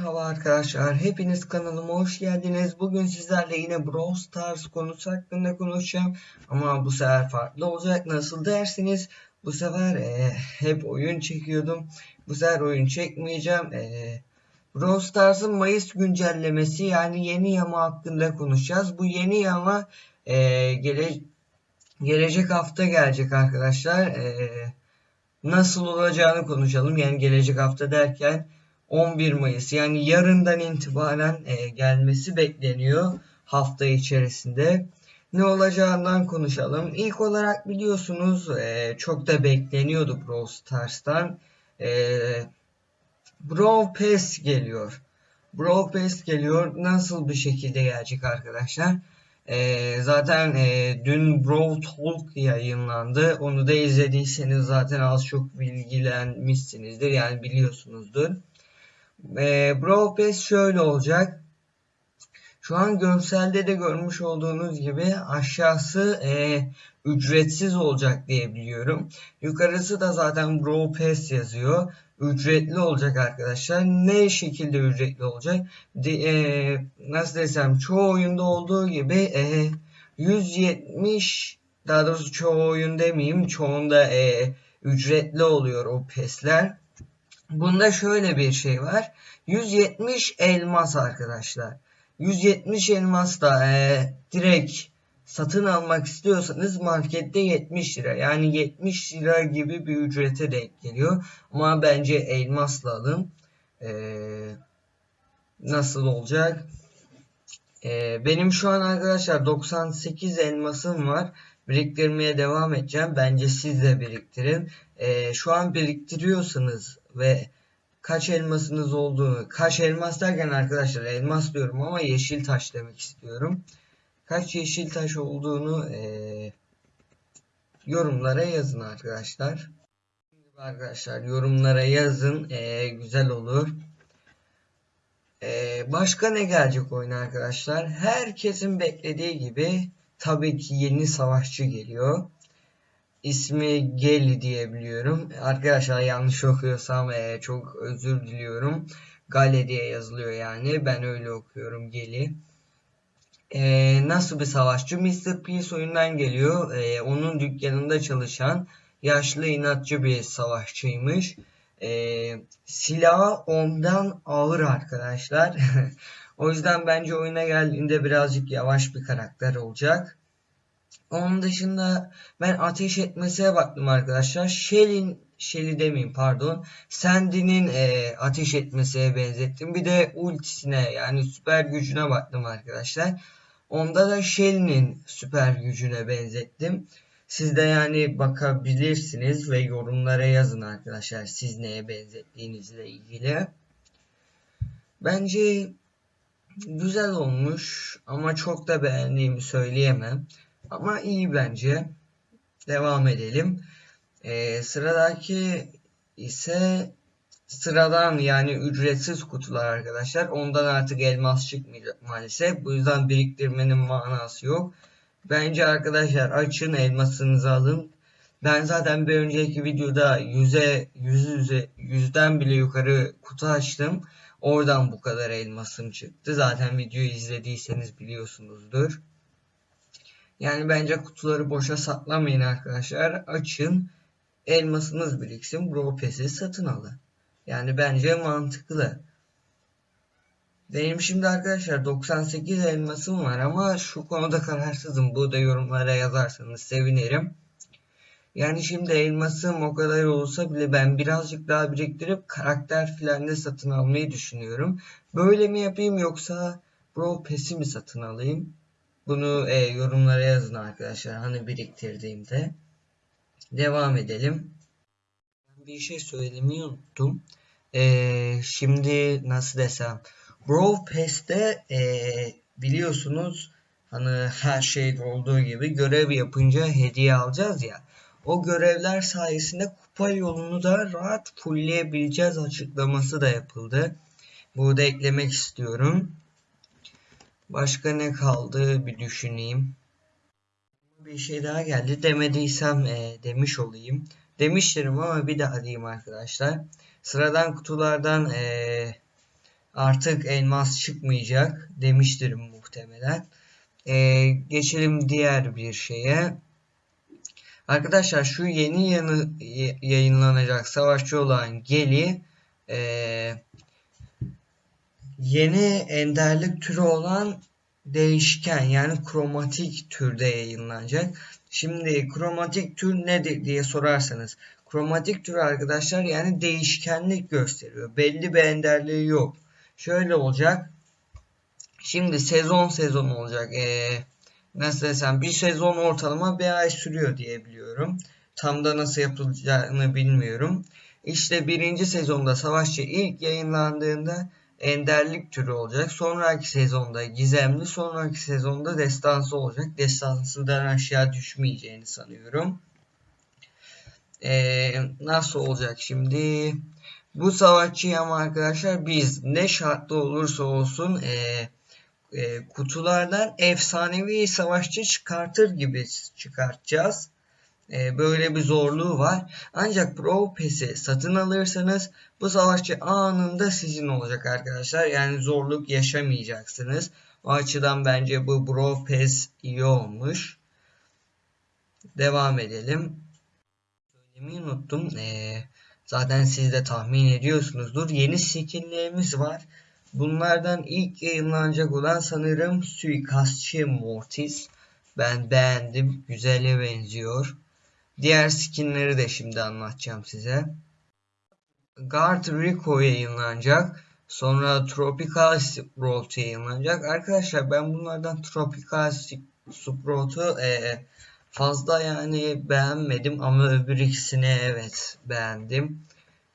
Merhaba arkadaşlar, hepiniz kanalıma hoş geldiniz. Bugün sizlerle yine Brawl Stars konusu hakkında konuşacağım. Ama bu sefer farklı olacak. Nasıl dersiniz? Bu sefer e, hep oyun çekiyordum. Bu sefer oyun çekmeyeceğim. E, Brawl Stars'ın Mayıs güncellemesi yani yeni yama hakkında konuşacağız. Bu yeni yama e, gele, gelecek hafta gelecek arkadaşlar. E, nasıl olacağını konuşalım. Yani gelecek hafta derken 11 Mayıs yani yarından itibaren e, gelmesi bekleniyor hafta içerisinde. Ne olacağından konuşalım. İlk olarak biliyorsunuz e, çok da bekleniyordu Brawl Stars'tan. E, Brawl Pass geliyor. Brawl Pass geliyor. Nasıl bir şekilde gelecek arkadaşlar? E, zaten e, dün Brawl Talk yayınlandı. Onu da izlediyseniz zaten az çok bilgilenmişsinizdir. Yani biliyorsunuzdur. E, Brawl Pass şöyle olacak. Şu an görselde de görmüş olduğunuz gibi aşağısı e, ücretsiz olacak diye biliyorum. Yukarısı da zaten Brawl Pass yazıyor. Ücretli olacak arkadaşlar. Ne şekilde ücretli olacak? De, e, nasıl desem çoğu oyunda olduğu gibi e, 170 daha doğrusu çoğu oyun demeyeyim çoğunda e, ücretli oluyor o pesler. Bunda şöyle bir şey var. 170 elmas arkadaşlar. 170 elmas da e, direkt satın almak istiyorsanız markette 70 lira. Yani 70 lira gibi bir ücrete denk geliyor. Ama bence elmasla alın. E, nasıl olacak? E, benim şu an arkadaşlar 98 elmasım var. Biriktirmeye devam edeceğim. Bence siz de biriktirin. E, şu an biriktiriyorsanız ve kaç elmasınız olduğunu, kaç elmas derken arkadaşlar elmas diyorum ama yeşil taş demek istiyorum. Kaç yeşil taş olduğunu e, yorumlara yazın arkadaşlar. Arkadaşlar yorumlara yazın e, güzel olur. E, başka ne gelecek oyun arkadaşlar? Herkesin beklediği gibi tabii ki yeni savaşçı geliyor ismi Geli diye biliyorum. Arkadaşlar yanlış okuyorsam e, çok özür diliyorum. Gale diye yazılıyor yani. Ben öyle okuyorum Geli. E, nasıl bir savaşçı? Mr. Peace oyundan geliyor. E, onun dükkanında çalışan yaşlı inatçı bir savaşçıymış. E, silahı ondan ağır arkadaşlar. o yüzden bence oyuna geldiğinde birazcık yavaş bir karakter olacak. Onun dışında ben ateş etmesine baktım arkadaşlar. Shell'in Shelly demeyeyim pardon. Sandy'nin e, ateş etmesine benzettim. Bir de ultisine yani süper gücüne baktım arkadaşlar. Onda da Shelly'nin süper gücüne benzettim. Siz de yani bakabilirsiniz ve yorumlara yazın arkadaşlar siz neye benzettiğinizle ilgili. Bence güzel olmuş ama çok da beğendiğimi söyleyemem. Ama iyi bence. Devam edelim. Ee, sıradaki ise sıradan yani ücretsiz kutular arkadaşlar. Ondan artık elmas çıkmayacak maalesef. Bu yüzden biriktirmenin manası yok. Bence arkadaşlar açın elmasınızı alın. Ben zaten bir önceki videoda yüze, yüz yüze, yüzden bile yukarı kutu açtım. Oradan bu kadar elmasım çıktı. Zaten videoyu izlediyseniz biliyorsunuzdur. Yani bence kutuları boşa saklamayın arkadaşlar. Açın. Elmasınız biriksin. Bro satın alın. Yani bence mantıklı. Benim şimdi arkadaşlar 98 elmasım var ama şu konuda kararsızım. Bu da yorumlara yazarsanız sevinirim. Yani şimdi elmasım o kadar olsa bile ben birazcık daha biriktirip karakter filan da satın almayı düşünüyorum. Böyle mi yapayım yoksa Bro Pass'i mi satın alayım? Bunu e, yorumlara yazın arkadaşlar. Hani biriktirdiğimde. Devam edelim. Bir şey söylemeyi unuttum. E, şimdi nasıl desem. Brawl Pass'te e, biliyorsunuz hani her şeyde olduğu gibi görev yapınca hediye alacağız ya. O görevler sayesinde kupa yolunu da rahat fullleyebileceğiz açıklaması da yapıldı. Burada eklemek istiyorum. Başka ne kaldı bir düşüneyim. Bir şey daha geldi. Demediysem e, demiş olayım. Demişlerim ama bir daha diyeyim arkadaşlar. Sıradan kutulardan e, artık elmas çıkmayacak demiştir muhtemelen. Ee, geçelim diğer bir şeye. Arkadaşlar şu yeni yanı, yayınlanacak savaşçı olan Geli e, yeni enderlik türü olan değişken yani kromatik türde yayınlanacak. Şimdi kromatik tür nedir diye sorarsanız kromatik tür arkadaşlar yani değişkenlik gösteriyor. Belli bir enderliği yok. Şöyle olacak. Şimdi sezon sezon olacak. Ee, nasıl desem bir sezon ortalama bir ay sürüyor diye biliyorum. Tam da nasıl yapılacağını bilmiyorum. İşte birinci sezonda Savaşçı ilk yayınlandığında enderlik türü olacak. Sonraki sezonda gizemli, sonraki sezonda destansı olacak. Destansıdan aşağı düşmeyeceğini sanıyorum. Ee, nasıl olacak şimdi? Bu savaşçıyı ama arkadaşlar biz ne şartlı olursa olsun e, e, kutulardan efsanevi savaşçı çıkartır gibi çıkartacağız. E, böyle bir zorluğu var. Ancak Pro Pass'i satın alırsanız bu savaşçı anında sizin olacak arkadaşlar. Yani zorluk yaşamayacaksınız. O açıdan bence bu Pro Pass iyi olmuş. Devam edelim. Söylemeyi unuttum. Ee, zaten siz de tahmin ediyorsunuzdur. Yeni skinlerimiz var. Bunlardan ilk yayınlanacak olan sanırım Suikastçı Mortis. Ben beğendim. Güzele benziyor. Diğer skinleri de şimdi anlatacağım size. Guard Rico yayınlanacak. Sonra Tropical Sprout yayınlanacak. Arkadaşlar ben bunlardan Tropical Sprout'u e, fazla yani beğenmedim ama öbür ikisini evet beğendim.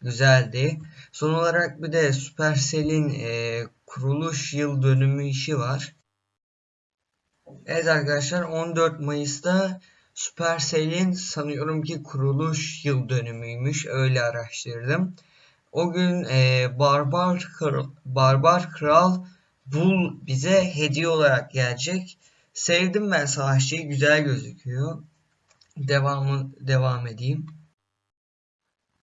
Güzeldi. Son olarak bir de Supercell'in e, kuruluş yıl dönümü işi var. Evet arkadaşlar 14 Mayıs'ta Supercell'in sanıyorum ki kuruluş yıl dönümüymüş. Öyle araştırdım. O gün e, Barbar, Kral, Barbar Kral Bull bize hediye olarak gelecek. Sevdim ben savaşçıyı. Güzel gözüküyor. Devamı devam edeyim.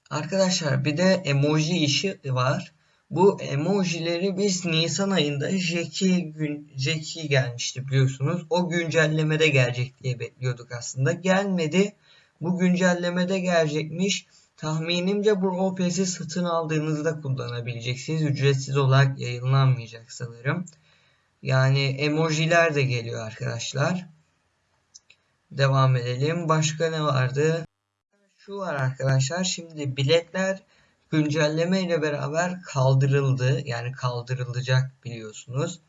Arkadaşlar bir de emoji işi var. Bu emojileri biz Nisan ayında Jackie gün Jackie gelmişti biliyorsunuz. O güncellemede gelecek diye bekliyorduk aslında. Gelmedi. Bu güncellemede gelecekmiş. Tahminimce bu OPS'i satın aldığınızda kullanabileceksiniz. Ücretsiz olarak yayınlanmayacak sanırım. Yani emojiler de geliyor arkadaşlar. Devam edelim. Başka ne vardı? Şu var arkadaşlar. Şimdi biletler güncelleme ile beraber kaldırıldı. Yani kaldırılacak biliyorsunuz.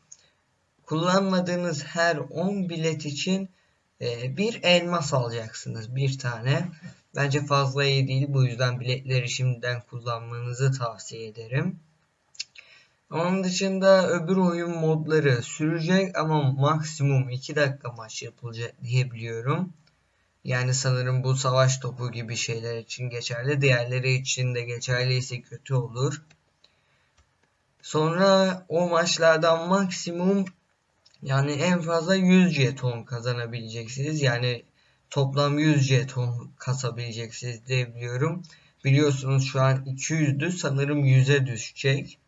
Kullanmadığınız her 10 bilet için e, bir elmas alacaksınız. Bir tane. Bence fazla iyi değil. Bu yüzden biletleri şimdiden kullanmanızı tavsiye ederim. Onun dışında öbür oyun modları sürecek ama maksimum 2 dakika maç yapılacak diyebiliyorum. Yani sanırım bu savaş topu gibi şeyler için geçerli. Diğerleri için de geçerliyse kötü olur. Sonra o maçlardan maksimum yani en fazla 100 jeton kazanabileceksiniz. Yani toplam 100 jeton kasabileceksiniz diyebiliyorum. Biliyorsunuz şu an 200'dü. Sanırım 100'e düşecek.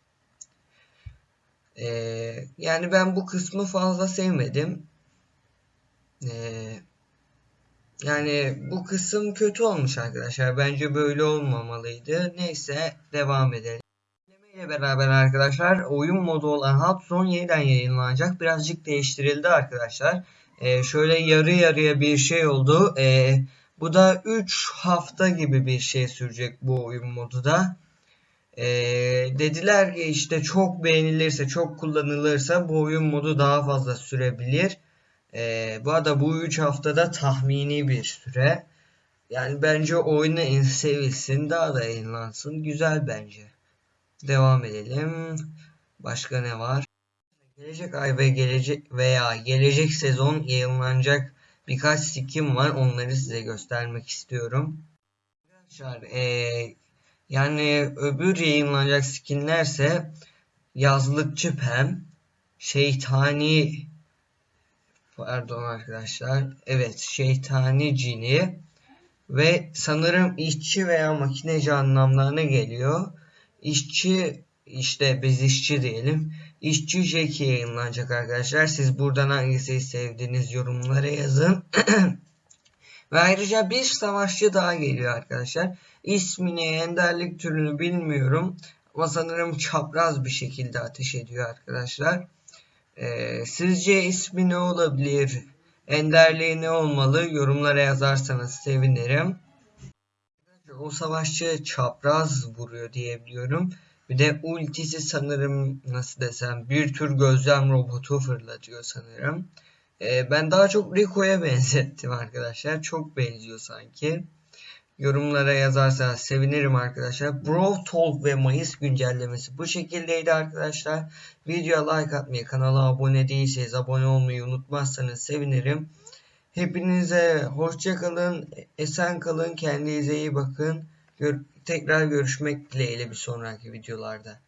Ee, yani ben bu kısmı fazla sevmedim. Ee, yani bu kısım kötü olmuş arkadaşlar. Bence böyle olmamalıydı. Neyse devam edelim. ile beraber arkadaşlar oyun modu olan Hubzone yeniden yayınlanacak. Birazcık değiştirildi arkadaşlar. Ee, şöyle yarı yarıya bir şey oldu. Ee, bu da 3 hafta gibi bir şey sürecek bu oyun modu da. Ee, dediler ki işte çok beğenilirse, çok kullanılırsa bu oyun modu daha fazla sürebilir. Ee, bu arada bu 3 haftada tahmini bir süre. Yani bence oyunu sevilsin daha da yayınlansın. Güzel bence. Devam edelim. Başka ne var? Gelecek ay ve gelecek veya gelecek sezon yayınlanacak birkaç skin var. Onları size göstermek istiyorum. Arkadaşlar ee, yani öbür yayınlanacak skinlerse yazlıkçı Pem, şeytani pardon arkadaşlar. Evet şeytani cini ve sanırım işçi veya makineci anlamlarına geliyor. İşçi işte biz işçi diyelim. İşçi Jackie yayınlanacak arkadaşlar. Siz buradan hangisi sevdiğiniz yorumlara yazın. Ve ayrıca bir savaşçı daha geliyor arkadaşlar. İsmini, enderlik türünü bilmiyorum. Ama sanırım çapraz bir şekilde ateş ediyor arkadaşlar. Ee, sizce ismi ne olabilir? Enderliği ne olmalı? Yorumlara yazarsanız sevinirim. O savaşçı çapraz vuruyor diyebiliyorum. Bir de ultisi sanırım nasıl desem bir tür gözlem robotu fırlatıyor sanırım. Ee, ben daha çok Rico'ya benzettim arkadaşlar. Çok benziyor sanki. Yorumlara yazarsanız sevinirim arkadaşlar. Bro Talk ve Mayıs güncellemesi bu şekildeydi arkadaşlar. Videoya like atmayı, kanala abone değilseniz abone olmayı unutmazsanız sevinirim. Hepinize hoşça kalın, esen kalın, kendinize iyi bakın. Gör tekrar görüşmek dileğiyle bir sonraki videolarda.